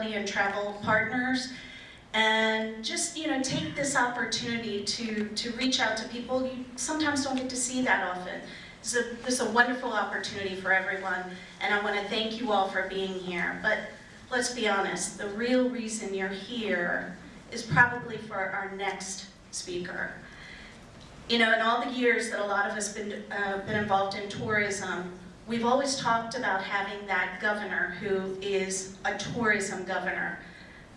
and travel partners. And just you know take this opportunity to to reach out to people. You sometimes don't get to see that often. It's a, it's a wonderful opportunity for everyone and I want to thank you all for being here. But let's be honest the real reason you're here is probably for our next speaker. You know in all the years that a lot of us been uh, been involved in tourism We've always talked about having that governor who is a tourism governor,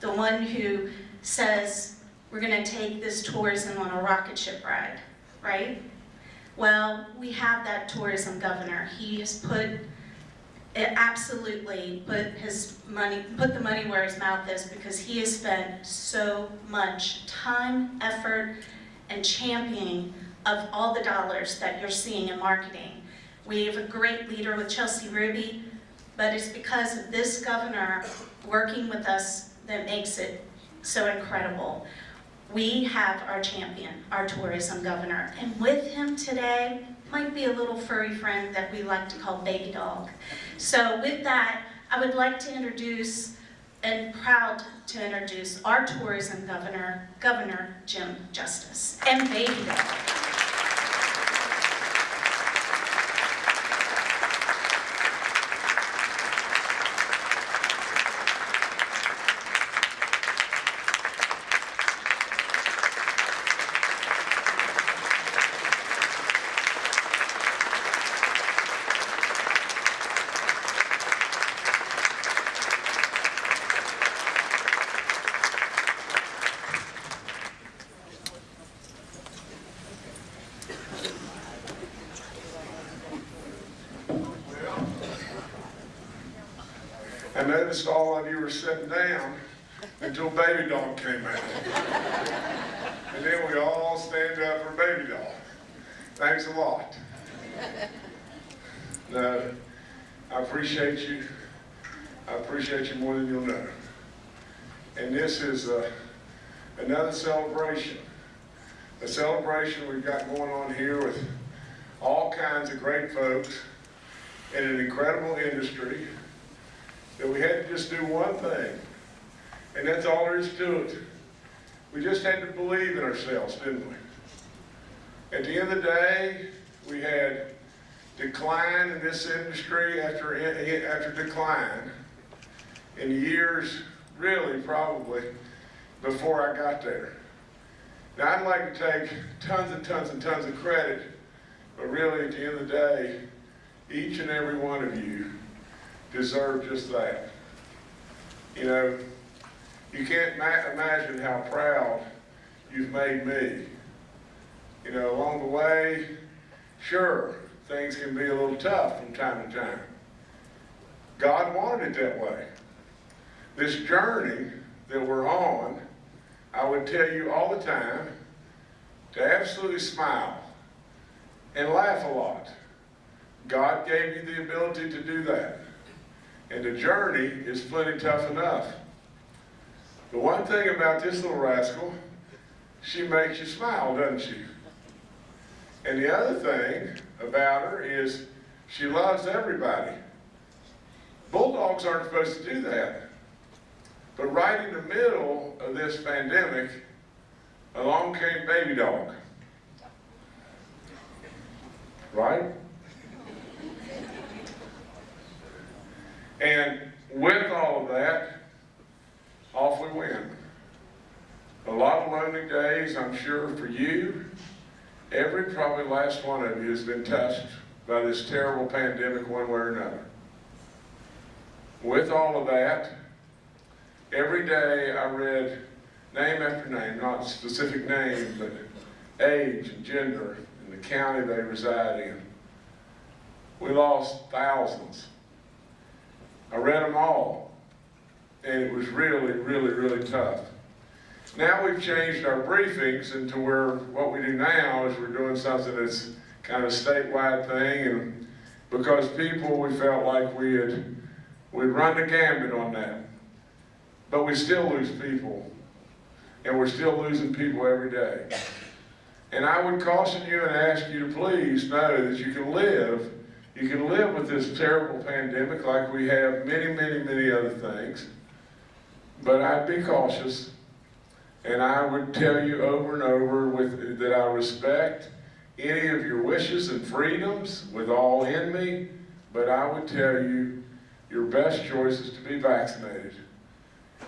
the one who says, we're going to take this tourism on a rocket ship ride, right? Well, we have that tourism governor. He has put, it absolutely put his money, put the money where his mouth is because he has spent so much time, effort, and championing of all the dollars that you're seeing in marketing. We have a great leader with Chelsea Ruby, but it's because of this governor working with us that makes it so incredible. We have our champion, our tourism governor, and with him today might be a little furry friend that we like to call Baby Dog. So with that, I would like to introduce and proud to introduce our tourism governor, Governor Jim Justice, and Baby Dog. Noticed all of you were sitting down until baby dog came out. and then we all stand up for baby dog. Thanks a lot. No, I appreciate you. I appreciate you more than you'll know. And this is uh, another celebration. A celebration we've got going on here with all kinds of great folks in an incredible industry that we had to just do one thing. And that's all there is to it. We just had to believe in ourselves, didn't we? At the end of the day, we had decline in this industry after, after decline in years, really probably, before I got there. Now I'd like to take tons and tons and tons of credit, but really at the end of the day, each and every one of you deserve just that. You know, you can't imagine how proud you've made me. You know, along the way, sure, things can be a little tough from time to time. God wanted it that way. This journey that we're on, I would tell you all the time to absolutely smile and laugh a lot. God gave you the ability to do that. And the journey is plenty tough enough. The one thing about this little rascal, she makes you smile, doesn't she? And the other thing about her is she loves everybody. Bulldogs aren't supposed to do that. But right in the middle of this pandemic, along came Baby Dog. Right? And with all of that, off we went. A lot of lonely days, I'm sure, for you. Every probably last one of you has been touched by this terrible pandemic one way or another. With all of that, every day I read name after name, not specific name, but age and gender and the county they reside in. We lost thousands I read them all, and it was really, really, really tough. Now we've changed our briefings into where what we do now is we're doing something that's kind of a statewide thing, and because people, we felt like we had we'd run the gambit on that. But we still lose people, and we're still losing people every day. And I would caution you and ask you to please know that you can live you can live with this terrible pandemic like we have many, many, many other things. but I'd be cautious. And I would tell you over and over with, that I respect any of your wishes and freedoms with all in me, but I would tell you your best choice is to be vaccinated.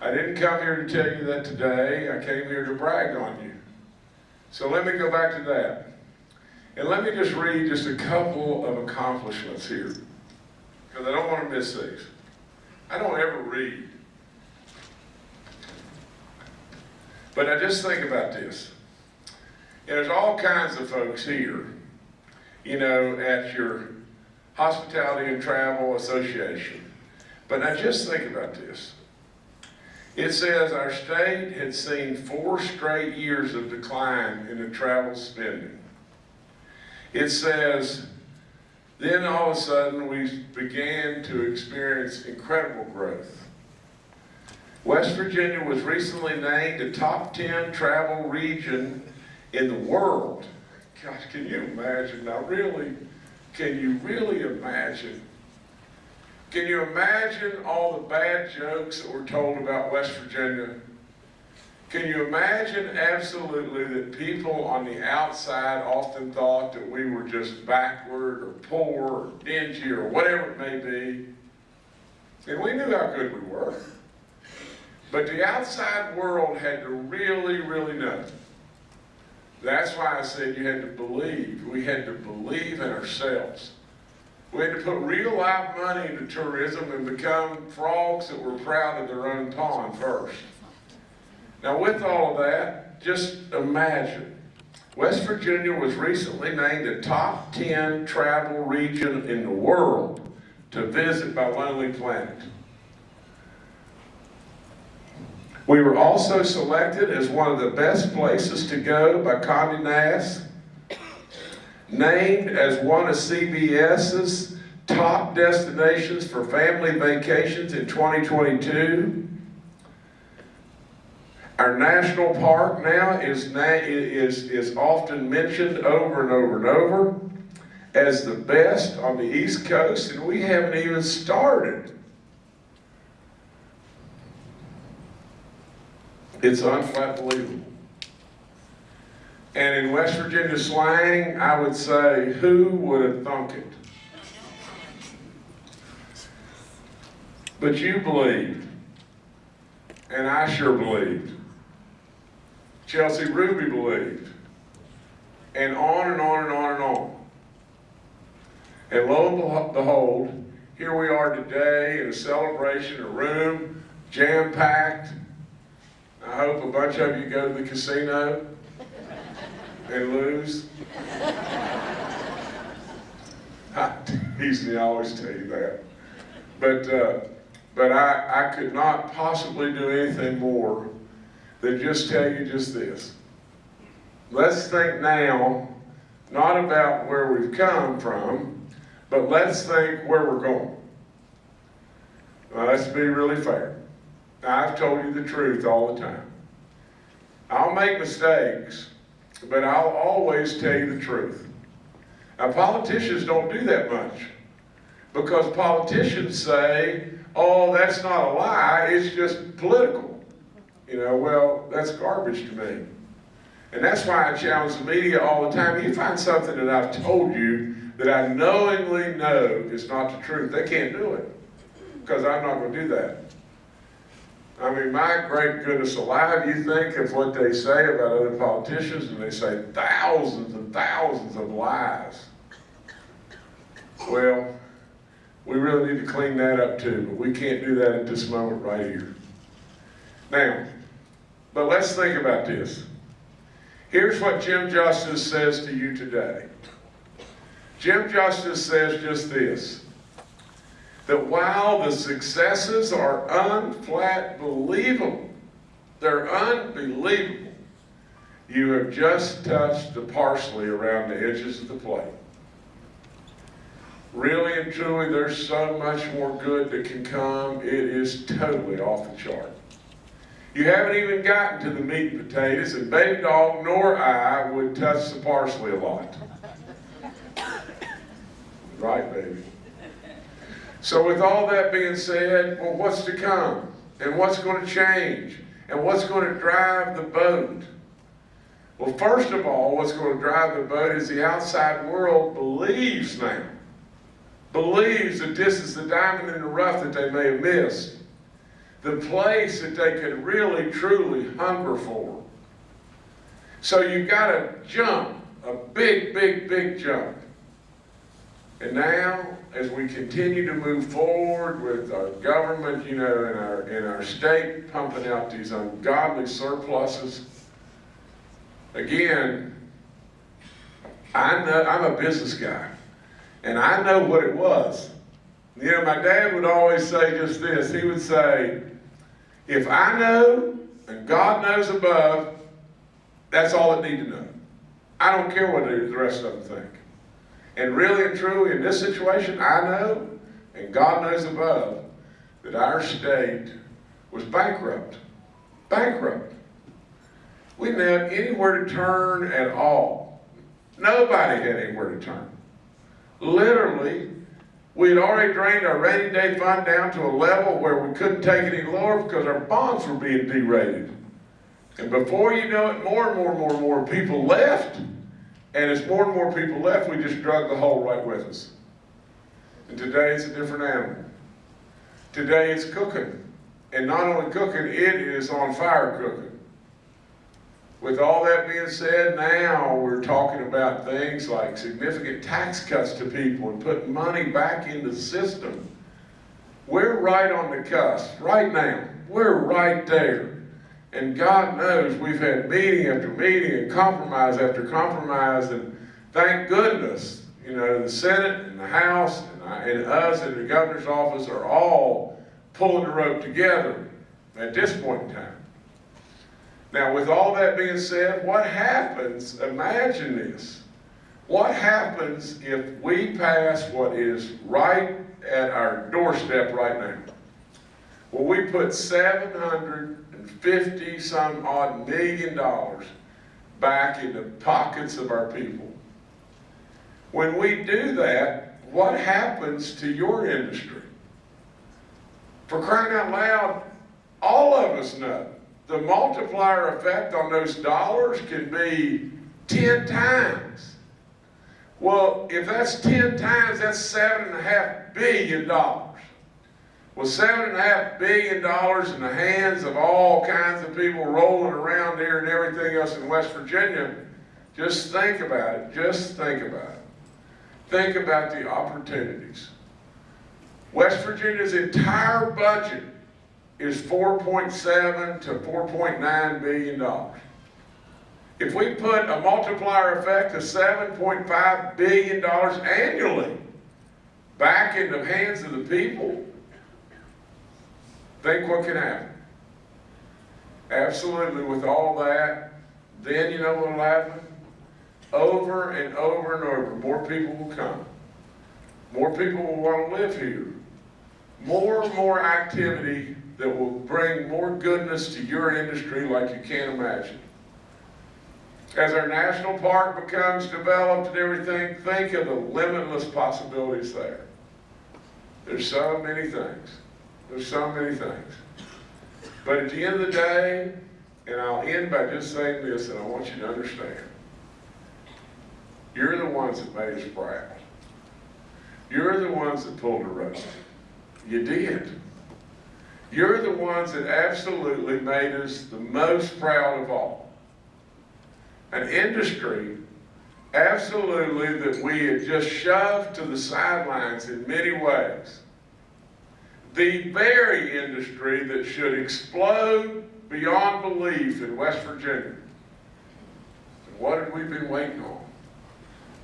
I didn't come here to tell you that today. I came here to brag on you. So let me go back to that. And let me just read just a couple of accomplishments here, because I don't want to miss these. I don't ever read. But I just think about this. And There's all kinds of folks here, you know, at your Hospitality and Travel Association. But now just think about this. It says our state had seen four straight years of decline in the travel spending. It says, then all of a sudden we began to experience incredible growth. West Virginia was recently named a top 10 travel region in the world. Gosh, can you imagine? Now really, can you really imagine? Can you imagine all the bad jokes that were told about West Virginia? Can you imagine absolutely that people on the outside often thought that we were just backward or poor or dingy or whatever it may be? And we knew how good we were. But the outside world had to really, really know. That's why I said you had to believe. We had to believe in ourselves. We had to put real live money into tourism and become frogs that were proud of their own pond first. Now with all of that, just imagine. West Virginia was recently named a top 10 travel region in the world to visit by Lonely Planet. We were also selected as one of the best places to go by Condé Nast, named as one of CBS's top destinations for family vacations in 2022. Our national park now is, is, is often mentioned over and over and over as the best on the East Coast, and we haven't even started. It's unbelievable. And in West Virginia slang, I would say, who would have thunk it? But you believed, and I sure believed. Chelsea Ruby believed, and on and on and on and on. And lo and behold, here we are today in a celebration, a room jam-packed. I hope a bunch of you go to the casino and lose. I I always tell you that. But, uh, but I, I could not possibly do anything more than just tell you just this. Let's think now, not about where we've come from, but let's think where we're going. Now, let's be really fair. I've told you the truth all the time. I'll make mistakes, but I'll always tell you the truth. Now, politicians don't do that much because politicians say, oh, that's not a lie, it's just political. You know, well, that's garbage to me. And that's why I challenge the media all the time. You find something that I've told you that I knowingly know is not the truth, they can't do it because I'm not going to do that. I mean, my great goodness alive, you think of what they say about other politicians, and they say thousands and thousands of lies. Well, we really need to clean that up too, but we can't do that at this moment right here. Now, but let's think about this. Here's what Jim Justice says to you today. Jim Justice says just this that while the successes are unflat believable, they're unbelievable, you have just touched the parsley around the edges of the plate. Really and truly, there's so much more good that can come. It is totally off the chart. You haven't even gotten to the meat and potatoes, and Baby Dog nor I would touch the parsley a lot. Right, baby? So with all that being said, well, what's to come? and what's going to change and what's going to drive the boat? Well, first of all, what's going to drive the boat is the outside world believes now, believes that this is the diamond in the rough that they may have missed, the place that they could really, truly hunger for. So you've got to jump, a big, big, big jump. And now, as we continue to move forward with our government, you know, and our, and our state pumping out these ungodly surpluses, again, I know, I'm a business guy, and I know what it was. You know, my dad would always say just this. He would say, if I know and God knows above, that's all it need to know. I don't care what the rest of them think. And really and truly, in this situation, I know, and God knows above, that our state was bankrupt. Bankrupt. We didn't have anywhere to turn at all. Nobody had anywhere to turn. Literally, we had already drained our rainy day fund down to a level where we couldn't take any lower because our bonds were being derated. And before you know it, more and more and more and more people left. And as more and more people left, we just drug the hole right with us. And today it's a different animal. Today it's cooking. And not only cooking, it is on fire cooking. With all that being said, now we're talking about things like significant tax cuts to people and putting money back into the system. We're right on the cusp, right now. We're right there. And God knows we've had meeting after meeting and compromise after compromise, and thank goodness, you know, the Senate and the House and, I, and us and the governor's office are all pulling the rope together at this point in time. Now, with all that being said, what happens, imagine this, what happens if we pass what is right at our doorstep right now? Well, we put 750 some odd million dollars back in the pockets of our people. When we do that, what happens to your industry? For crying out loud, all of us know the multiplier effect on those dollars can be 10 times. Well, if that's 10 times, that's seven and a half billion dollars. Well, seven and a half billion dollars in the hands of all kinds of people rolling around here and everything else in West Virginia, just think about it. Just think about it. Think about the opportunities. West Virginia's entire budget is 4.7 to 4.9 billion dollars. If we put a multiplier effect of 7.5 billion dollars annually back in the hands of the people, think what can happen. Absolutely, with all that, then you know what will happen? Over and over and over, more people will come. More people will want to live here. More and more activity that will bring more goodness to your industry like you can't imagine. As our national park becomes developed and everything, think of the limitless possibilities there. There's so many things. There's so many things. But at the end of the day, and I'll end by just saying this, and I want you to understand. You're the ones that made us proud. You're the ones that pulled the rope. You did. You're the ones that absolutely made us the most proud of all. An industry, absolutely, that we had just shoved to the sidelines in many ways. The very industry that should explode beyond belief in West Virginia. And what have we been waiting on?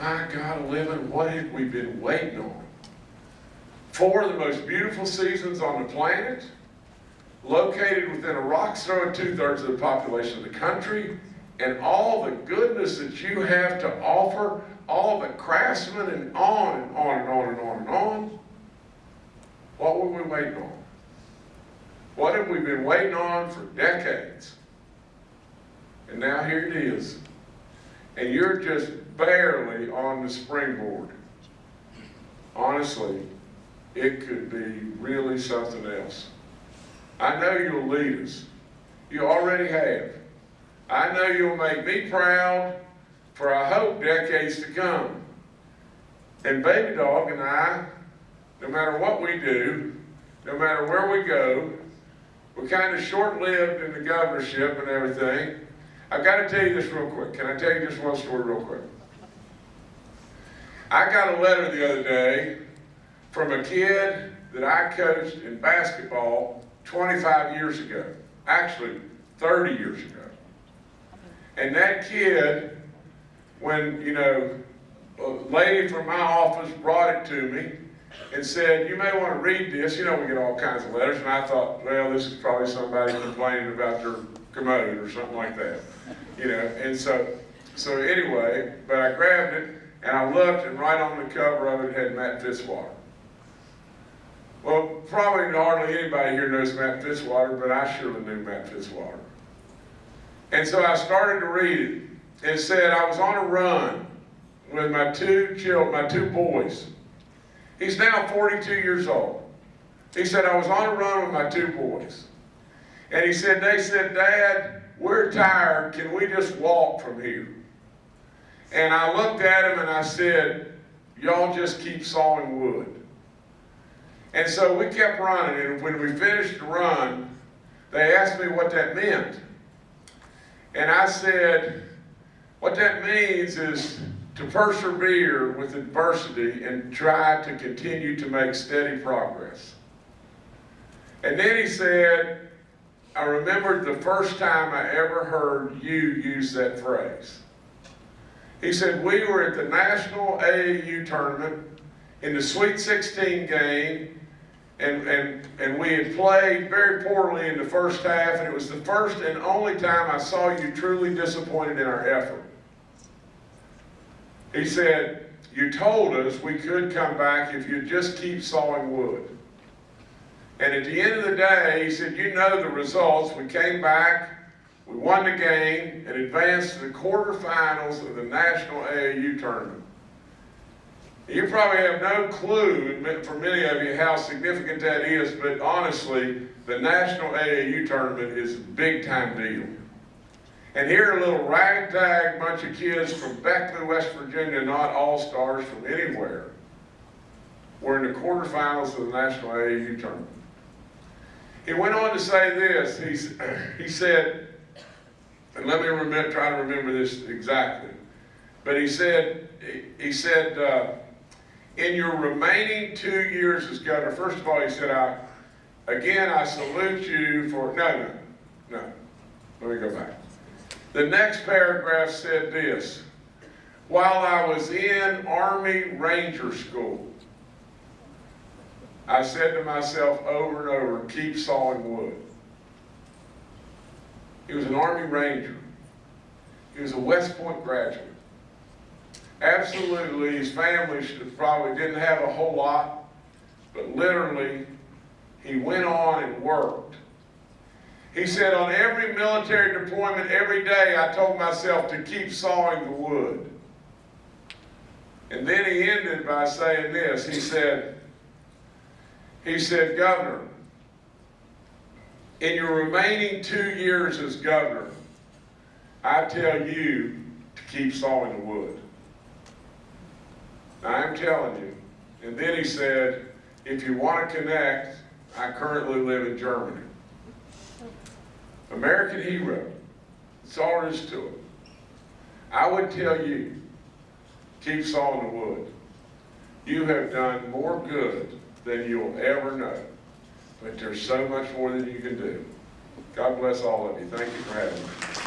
My God, living, what have we been waiting on? Four of the most beautiful seasons on the planet, located within a rock's throw of two-thirds of the population of the country, and all the goodness that you have to offer, all the craftsmen, and on and on and on and on and on. What were we waiting on? What have we been waiting on for decades? And now here it is. And you're just barely on the springboard. Honestly, it could be really something else. I know you'll lead us. You already have. I know you'll make me proud for I hope decades to come. And Baby Dog and I, no matter what we do, no matter where we go, we're kind of short-lived in the governorship and everything. I've got to tell you this real quick. Can I tell you just one story real quick? I got a letter the other day from a kid that I coached in basketball 25 years ago. Actually, 30 years ago. And that kid, when, you know, a lady from my office brought it to me and said, you may want to read this. You know, we get all kinds of letters. And I thought, well, this is probably somebody complaining about their commode or something like that. You know, and so, so anyway, but I grabbed it and I looked and right on the cover of it had Matt Fitzwater. Well, probably hardly anybody here knows Matt Fitzwater, but I surely knew Matt Fitzwater. And so I started to read it. It said I was on a run with my two children, my two boys. He's now 42 years old. He said I was on a run with my two boys. And he said, they said, Dad, we're tired. Can we just walk from here? And I looked at him and I said, y'all just keep sawing wood. And so we kept running, and when we finished the run, they asked me what that meant. And I said, what that means is to persevere with adversity and try to continue to make steady progress. And then he said, I remembered the first time I ever heard you use that phrase. He said, we were at the National AAU tournament in the Sweet 16 game, and, and, and we had played very poorly in the first half, and it was the first and only time I saw you truly disappointed in our effort. He said, you told us we could come back if you just keep sawing wood. And at the end of the day, he said, you know the results. We came back, we won the game, and advanced to the quarterfinals of the National AAU tournament. You probably have no clue, for many of you, how significant that is, but honestly, the National AAU tournament is a big time deal. And here a little ragtag bunch of kids from Beckley, West Virginia, not all-stars from anywhere, were in the quarterfinals of the National AAU tournament. He went on to say this, he, he said, and let me remember, try to remember this exactly, but he said, he, he said, uh, in your remaining two years as governor, first of all, he said, I, again, I salute you for, no, no, no, let me go back. The next paragraph said this, while I was in Army Ranger School, I said to myself over and over, keep sawing wood. He was an Army Ranger. He was a West Point graduate. Absolutely, his family should, probably didn't have a whole lot, but literally, he went on and worked. He said, on every military deployment, every day, I told myself to keep sawing the wood. And then he ended by saying this. He said, he said, Governor, in your remaining two years as governor, I tell you to keep sawing the wood. I'm telling you. And then he said, if you want to connect, I currently live in Germany. American hero. That's all there is to it. I would tell you, keep sawing the wood. You have done more good than you'll ever know. But there's so much more than you can do. God bless all of you. Thank you for having me.